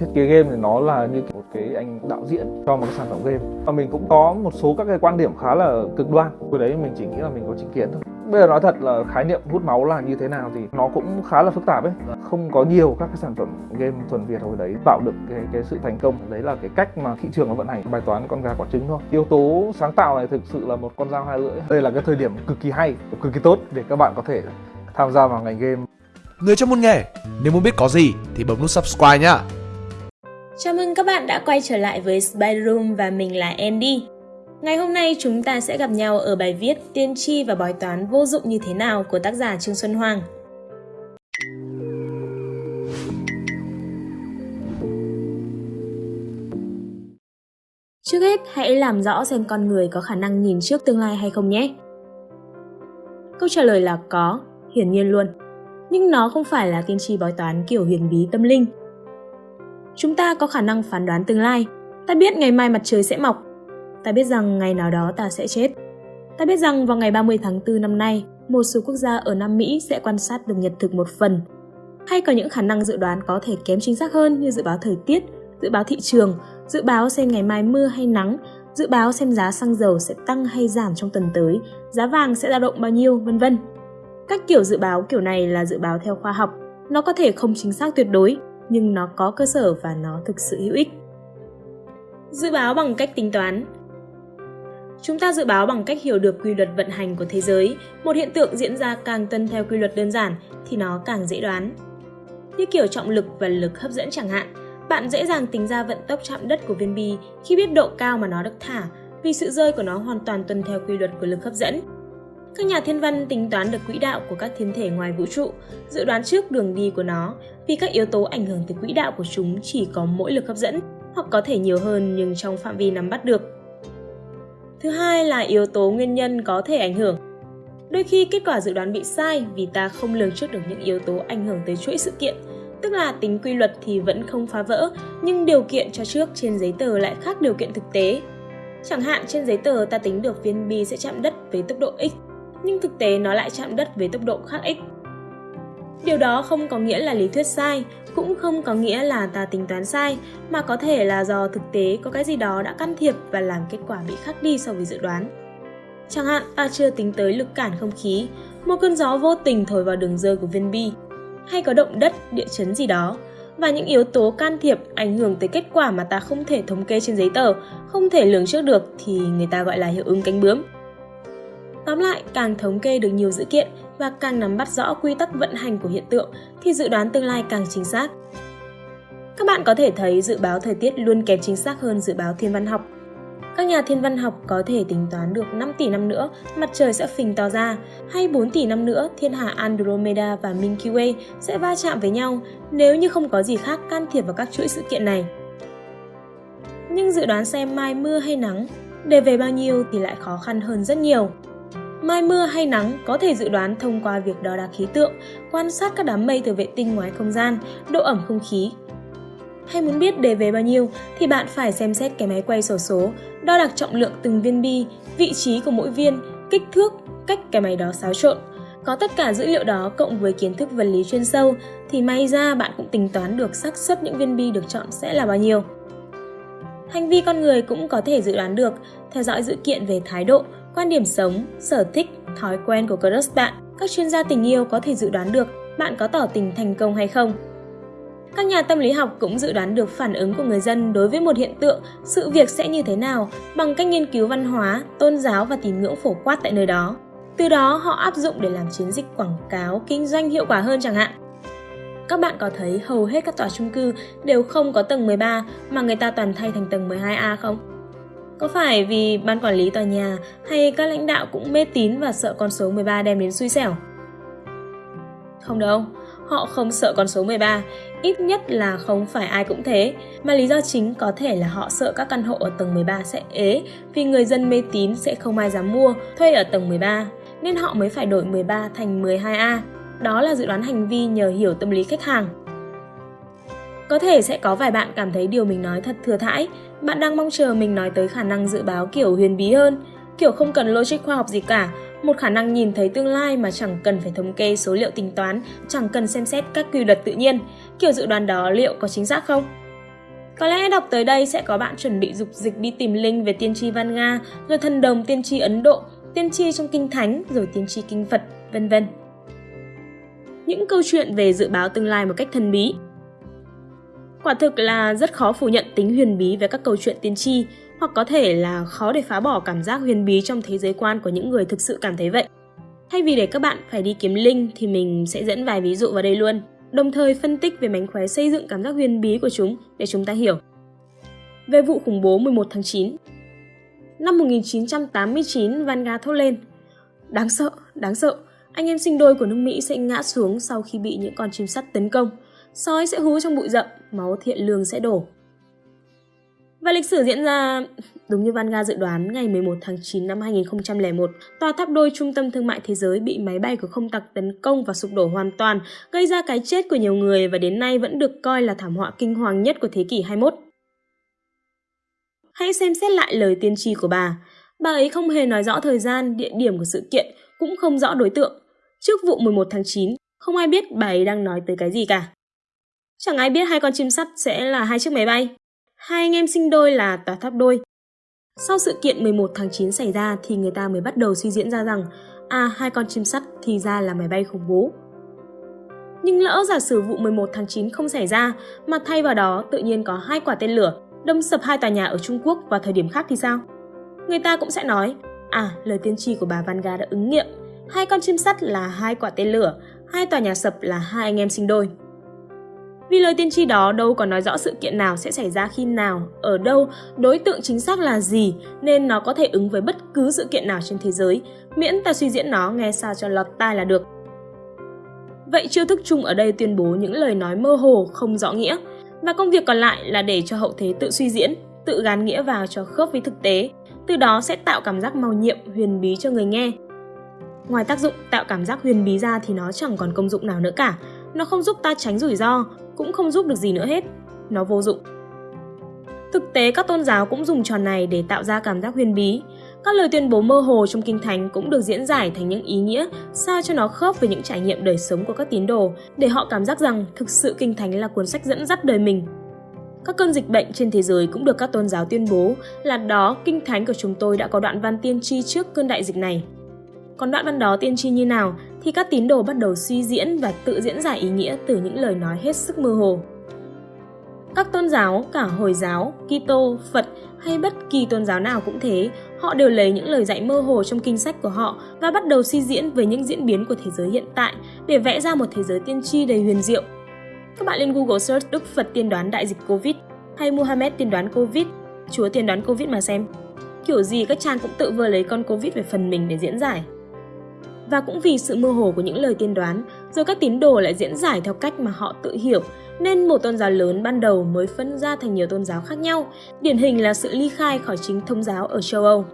thiết kế game thì nó là như một cái anh đạo diễn cho một cái sản phẩm game. Và mình cũng có một số các cái quan điểm khá là cực đoan. Hồi đấy mình chỉ nghĩ là mình có chính kiến thôi. Bây giờ nói thật là khái niệm hút máu là như thế nào thì nó cũng khá là phức tạp ấy. Không có nhiều các cái sản phẩm game thuần việt hồi đấy tạo được cái cái sự thành công. Đấy là cái cách mà thị trường nó vận hành bài toán con gà quả trứng thôi. Yếu tố sáng tạo này thực sự là một con dao hai lưỡi. Đây là cái thời điểm cực kỳ hay cực kỳ tốt để các bạn có thể tham gia vào ngành game. Người trong môn nghề, nếu muốn biết có gì thì bấm nút subscribe nhá. Chào mừng các bạn đã quay trở lại với Spider Room và mình là Andy. Ngày hôm nay chúng ta sẽ gặp nhau ở bài viết Tiên tri và bói toán vô dụng như thế nào của tác giả Trương Xuân Hoàng. Trước hết, hãy làm rõ xem con người có khả năng nhìn trước tương lai hay không nhé. Câu trả lời là có, hiển nhiên luôn. Nhưng nó không phải là tiên tri bói toán kiểu huyền bí tâm linh. Chúng ta có khả năng phán đoán tương lai. Ta biết ngày mai mặt trời sẽ mọc. Ta biết rằng ngày nào đó ta sẽ chết. Ta biết rằng vào ngày 30 tháng 4 năm nay, một số quốc gia ở Nam Mỹ sẽ quan sát được nhật thực một phần. Hay có những khả năng dự đoán có thể kém chính xác hơn như dự báo thời tiết, dự báo thị trường, dự báo xem ngày mai mưa hay nắng, dự báo xem giá xăng dầu sẽ tăng hay giảm trong tuần tới, giá vàng sẽ dao động bao nhiêu, vân vân. Các kiểu dự báo kiểu này là dự báo theo khoa học, nó có thể không chính xác tuyệt đối, nhưng nó có cơ sở và nó thực sự hữu ích. Dự báo bằng cách tính toán Chúng ta dự báo bằng cách hiểu được quy luật vận hành của thế giới, một hiện tượng diễn ra càng tuân theo quy luật đơn giản thì nó càng dễ đoán. Như kiểu trọng lực và lực hấp dẫn chẳng hạn, bạn dễ dàng tính ra vận tốc chạm đất của viên bi khi biết độ cao mà nó được thả, vì sự rơi của nó hoàn toàn tuân theo quy luật của lực hấp dẫn. Các nhà thiên văn tính toán được quỹ đạo của các thiên thể ngoài vũ trụ, dự đoán trước đường đi của nó, vì các yếu tố ảnh hưởng tới quỹ đạo của chúng chỉ có mỗi lực hấp dẫn, hoặc có thể nhiều hơn nhưng trong phạm vi nắm bắt được. Thứ hai là yếu tố nguyên nhân có thể ảnh hưởng. Đôi khi kết quả dự đoán bị sai vì ta không lường trước được những yếu tố ảnh hưởng tới chuỗi sự kiện, tức là tính quy luật thì vẫn không phá vỡ, nhưng điều kiện cho trước trên giấy tờ lại khác điều kiện thực tế. Chẳng hạn trên giấy tờ ta tính được viên bi sẽ chạm đất với tốc độ x, nhưng thực tế nó lại chạm đất với tốc độ khác x. Điều đó không có nghĩa là lý thuyết sai, cũng không có nghĩa là ta tính toán sai, mà có thể là do thực tế có cái gì đó đã can thiệp và làm kết quả bị khác đi so với dự đoán. Chẳng hạn ta chưa tính tới lực cản không khí, một cơn gió vô tình thổi vào đường rơi của viên bi, hay có động đất, địa chấn gì đó, và những yếu tố can thiệp ảnh hưởng tới kết quả mà ta không thể thống kê trên giấy tờ, không thể lường trước được thì người ta gọi là hiệu ứng cánh bướm. Tóm lại, càng thống kê được nhiều dữ kiện và càng nắm bắt rõ quy tắc vận hành của hiện tượng thì dự đoán tương lai càng chính xác. Các bạn có thể thấy dự báo thời tiết luôn kém chính xác hơn dự báo thiên văn học. Các nhà thiên văn học có thể tính toán được 5 tỷ năm nữa mặt trời sẽ phình to ra, hay 4 tỷ năm nữa thiên hà Andromeda và Milky Way sẽ va chạm với nhau nếu như không có gì khác can thiệp vào các chuỗi sự kiện này. Nhưng dự đoán xem mai mưa hay nắng, để về bao nhiêu thì lại khó khăn hơn rất nhiều. Mai mưa hay nắng có thể dự đoán thông qua việc đo đạc khí tượng, quan sát các đám mây từ vệ tinh ngoài không gian, độ ẩm không khí. Hay muốn biết đề về bao nhiêu thì bạn phải xem xét cái máy quay sổ số, đo đạc trọng lượng từng viên bi, vị trí của mỗi viên, kích thước, cách cái máy đó xáo trộn. Có tất cả dữ liệu đó cộng với kiến thức vật lý chuyên sâu thì may ra bạn cũng tính toán được xác suất những viên bi được chọn sẽ là bao nhiêu. Hành vi con người cũng có thể dự đoán được, theo dõi dữ kiện về thái độ, quan điểm sống, sở thích, thói quen của crush bạn. Các chuyên gia tình yêu có thể dự đoán được bạn có tỏ tình thành công hay không. Các nhà tâm lý học cũng dự đoán được phản ứng của người dân đối với một hiện tượng, sự việc sẽ như thế nào bằng cách nghiên cứu văn hóa, tôn giáo và tín ngưỡng phổ quát tại nơi đó. Từ đó họ áp dụng để làm chiến dịch quảng cáo, kinh doanh hiệu quả hơn chẳng hạn. Các bạn có thấy hầu hết các tòa chung cư đều không có tầng 13 mà người ta toàn thay thành tầng 12A không? Có phải vì ban quản lý tòa nhà hay các lãnh đạo cũng mê tín và sợ con số 13 đem đến xui xẻo? Không đâu, họ không sợ con số 13, ít nhất là không phải ai cũng thế, mà lý do chính có thể là họ sợ các căn hộ ở tầng 13 sẽ ế vì người dân mê tín sẽ không ai dám mua, thuê ở tầng 13, nên họ mới phải đổi 13 thành 12A. Đó là dự đoán hành vi nhờ hiểu tâm lý khách hàng. Có thể sẽ có vài bạn cảm thấy điều mình nói thật thừa thãi, bạn đang mong chờ mình nói tới khả năng dự báo kiểu huyền bí hơn, kiểu không cần logic khoa học gì cả, một khả năng nhìn thấy tương lai mà chẳng cần phải thống kê số liệu tính toán, chẳng cần xem xét các quy luật tự nhiên. Kiểu dự đoán đó liệu có chính xác không? Có lẽ đọc tới đây sẽ có bạn chuẩn bị dục dịch đi tìm link về tiên tri Văn Nga, rồi thần đồng tiên tri Ấn Độ, tiên tri trong kinh thánh, rồi tiên tri kinh Phật, vân vân. Những câu chuyện về dự báo tương lai một cách thần bí. Quả thực là rất khó phủ nhận tính huyền bí về các câu chuyện tiên tri, hoặc có thể là khó để phá bỏ cảm giác huyền bí trong thế giới quan của những người thực sự cảm thấy vậy. Thay vì để các bạn phải đi kiếm link thì mình sẽ dẫn vài ví dụ vào đây luôn, đồng thời phân tích về mánh khóe xây dựng cảm giác huyền bí của chúng để chúng ta hiểu. Về vụ khủng bố 11 tháng 9 Năm 1989, Vanga thốt lên Đáng sợ, đáng sợ, anh em sinh đôi của nước Mỹ sẽ ngã xuống sau khi bị những con chim sắt tấn công. Sói sẽ hú trong bụi rậm, máu thiện lương sẽ đổ. Và lịch sử diễn ra đúng như Vanga dự đoán, ngày 11 tháng 9 năm 2001, tòa tháp đôi trung tâm thương mại thế giới bị máy bay của không tặc tấn công và sụp đổ hoàn toàn, gây ra cái chết của nhiều người và đến nay vẫn được coi là thảm họa kinh hoàng nhất của thế kỷ 21. Hãy xem xét lại lời tiên tri của bà. Bà ấy không hề nói rõ thời gian, địa điểm của sự kiện, cũng không rõ đối tượng. Trước vụ 11 tháng 9, không ai biết bà ấy đang nói tới cái gì cả. Chẳng ai biết hai con chim sắt sẽ là hai chiếc máy bay. Hai anh em sinh đôi là tòa tháp đôi. Sau sự kiện 11 tháng 9 xảy ra thì người ta mới bắt đầu suy diễn ra rằng à hai con chim sắt thì ra là máy bay khủng bố. Nhưng lỡ giả sử vụ 11 tháng 9 không xảy ra mà thay vào đó tự nhiên có hai quả tên lửa đâm sập hai tòa nhà ở Trung Quốc vào thời điểm khác thì sao? Người ta cũng sẽ nói à lời tiên tri của bà Vanga đã ứng nghiệm hai con chim sắt là hai quả tên lửa, hai tòa nhà sập là hai anh em sinh đôi. Vì lời tiên tri đó đâu còn nói rõ sự kiện nào sẽ xảy ra khi nào, ở đâu, đối tượng chính xác là gì, nên nó có thể ứng với bất cứ sự kiện nào trên thế giới, miễn ta suy diễn nó nghe sao cho lọt tai là được. Vậy chiêu thức chung ở đây tuyên bố những lời nói mơ hồ, không rõ nghĩa, và công việc còn lại là để cho hậu thế tự suy diễn, tự gán nghĩa vào cho khớp với thực tế, từ đó sẽ tạo cảm giác màu nhiệm, huyền bí cho người nghe. Ngoài tác dụng tạo cảm giác huyền bí ra thì nó chẳng còn công dụng nào nữa cả, nó không giúp ta tránh rủi ro, cũng không giúp được gì nữa hết. Nó vô dụng. Thực tế các tôn giáo cũng dùng trò này để tạo ra cảm giác huyền bí. Các lời tuyên bố mơ hồ trong kinh thánh cũng được diễn giải thành những ý nghĩa sao cho nó khớp với những trải nghiệm đời sống của các tín đồ để họ cảm giác rằng thực sự kinh thánh là cuốn sách dẫn dắt đời mình. Các cơn dịch bệnh trên thế giới cũng được các tôn giáo tuyên bố là đó kinh thánh của chúng tôi đã có đoạn văn tiên tri trước cơn đại dịch này. Còn đoạn văn đó tiên tri như nào thì các tín đồ bắt đầu suy diễn và tự diễn giải ý nghĩa từ những lời nói hết sức mơ hồ. Các tôn giáo, cả Hồi giáo, Kitô, Phật hay bất kỳ tôn giáo nào cũng thế, họ đều lấy những lời dạy mơ hồ trong kinh sách của họ và bắt đầu suy diễn về những diễn biến của thế giới hiện tại để vẽ ra một thế giới tiên tri đầy huyền diệu. Các bạn lên Google search Đức Phật tiên đoán đại dịch Covid hay Muhammad tiên đoán Covid, Chúa tiên đoán Covid mà xem. Kiểu gì các trang cũng tự vừa lấy con Covid về phần mình để diễn giải. Và cũng vì sự mơ hồ của những lời tiên đoán, rồi các tín đồ lại diễn giải theo cách mà họ tự hiểu, nên một tôn giáo lớn ban đầu mới phân ra thành nhiều tôn giáo khác nhau, điển hình là sự ly khai khỏi chính thông giáo ở châu Âu.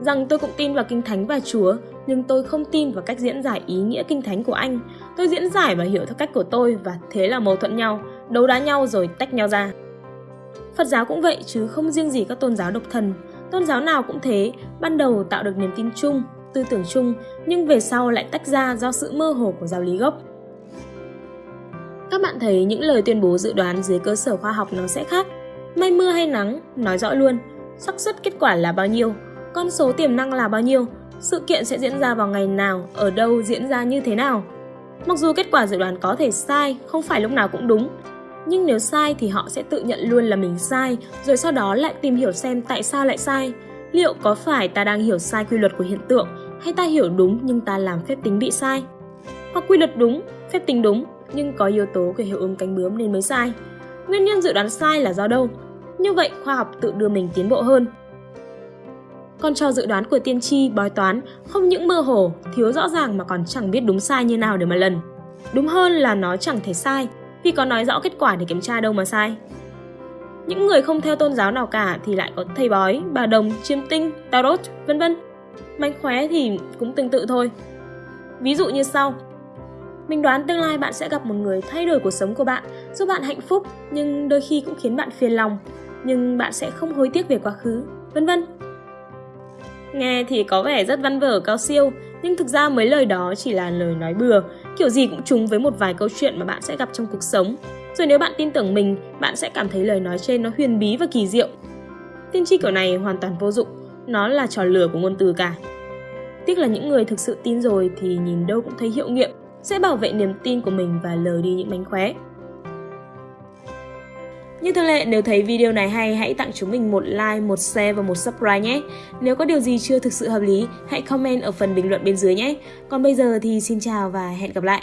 Rằng tôi cũng tin vào Kinh Thánh và Chúa, nhưng tôi không tin vào cách diễn giải ý nghĩa Kinh Thánh của anh. Tôi diễn giải và hiểu theo cách của tôi và thế là mâu thuẫn nhau, đấu đá nhau rồi tách nhau ra. Phật giáo cũng vậy chứ không riêng gì các tôn giáo độc thần. Tôn giáo nào cũng thế, ban đầu tạo được niềm tin chung, tư tưởng chung nhưng về sau lại tách ra do sự mơ hồ của giáo lý gốc. Các bạn thấy những lời tuyên bố dự đoán dưới cơ sở khoa học nó sẽ khác. Mây mưa hay nắng, nói rõ luôn. xác suất kết quả là bao nhiêu, con số tiềm năng là bao nhiêu, sự kiện sẽ diễn ra vào ngày nào, ở đâu, diễn ra như thế nào. Mặc dù kết quả dự đoán có thể sai, không phải lúc nào cũng đúng, nhưng nếu sai thì họ sẽ tự nhận luôn là mình sai, rồi sau đó lại tìm hiểu xem tại sao lại sai. Liệu có phải ta đang hiểu sai quy luật của hiện tượng hay ta hiểu đúng nhưng ta làm phép tính bị sai? Hoặc quy luật đúng, phép tính đúng nhưng có yếu tố của hiệu ứng cánh bướm nên mới sai. Nguyên nhân dự đoán sai là do đâu? Như vậy khoa học tự đưa mình tiến bộ hơn. Còn cho dự đoán của tiên tri, bói toán không những mơ hồ, thiếu rõ ràng mà còn chẳng biết đúng sai như nào để mà lần. Đúng hơn là nó chẳng thể sai, vì có nói rõ kết quả để kiểm tra đâu mà sai. Những người không theo tôn giáo nào cả thì lại có thầy bói, bà đồng, chiêm tinh, tarot, vân vân. Mánh khóe thì cũng tương tự thôi. Ví dụ như sau. Mình đoán tương lai bạn sẽ gặp một người thay đổi cuộc sống của bạn, giúp bạn hạnh phúc, nhưng đôi khi cũng khiến bạn phiền lòng, nhưng bạn sẽ không hối tiếc về quá khứ, vân vân. Nghe thì có vẻ rất văn vở cao siêu, nhưng thực ra mấy lời đó chỉ là lời nói bừa, kiểu gì cũng trùng với một vài câu chuyện mà bạn sẽ gặp trong cuộc sống. Rồi nếu bạn tin tưởng mình, bạn sẽ cảm thấy lời nói trên nó huyền bí và kỳ diệu. Tiên tri kiểu này hoàn toàn vô dụng, nó là trò lừa của ngôn từ cả. Tiếc là những người thực sự tin rồi thì nhìn đâu cũng thấy hiệu nghiệm, sẽ bảo vệ niềm tin của mình và lờ đi những mánh khóe. Như thường lệ, nếu thấy video này hay, hãy tặng chúng mình một like, một share và một subscribe nhé. Nếu có điều gì chưa thực sự hợp lý, hãy comment ở phần bình luận bên dưới nhé. Còn bây giờ thì xin chào và hẹn gặp lại.